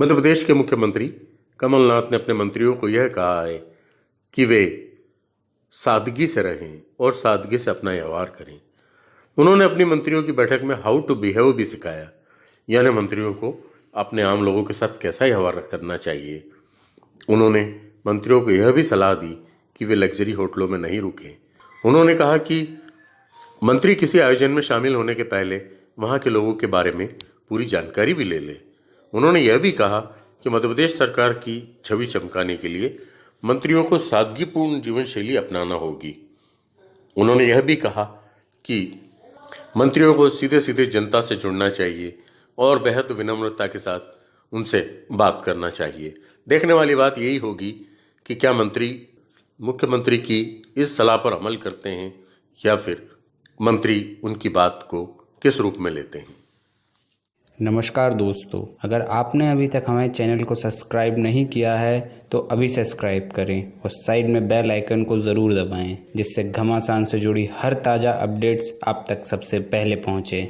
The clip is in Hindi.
मध्य प्रदेश के मुख्यमंत्री कमलनाथ ने अपने मंत्रियों को यह कहा है कि वे सादगी से रहें और सादगी से अपना व्यवहार करें। उन्होंने अपनी मंत्रियों की बैठक में हाउ टू बिहेव भी सिखाया। यानी मंत्रियों को अपने आम लोगों के साथ कैसा व्यवहार करना चाहिए। उन्होंने मंत्रियों को यह भी सलाह दी कि वे लग्जरी होटलों में नहीं रुकें। उन्होंने कहा कि मंत्री किसी आयोजन में शामिल होने के पहले वहाँ के लोगों के बारे में पूरी जानकारी भी ले ले। उन्होंने यह भी कहा कि मध्य प्रदेश सरकार की छवि चमकाने के लिए मंत्रियों को सादगीपूर्ण जीवन शैली अपनाना होगी। उन्होंने यह भी कहा कि मंत्रियों को सीधे सीधे जनता से जुड़ना चाहिए और बेहद विनम्रता के साथ उनसे बात करना चाहिए। देखने वाली बात यही होगी कि क्या मंत्री, मुख्यमंत्री की इस सलाह पर अमल करते हैं या फिर मंत्री उनकी बात को किस रूप में लेते हैं। नमस्कार दोस्तों, अगर आपने अभी तक हमारे चैनल को सब्सक्राइब नहीं किया है तो अभी सब्सक्राइब करें और साइड में बेल आइकन को ज़रूर दबाएँ, जिससे घमासान से जुड़ी हर ताज़ा अपडेट्स आप तक सबसे पहले पहुँचे।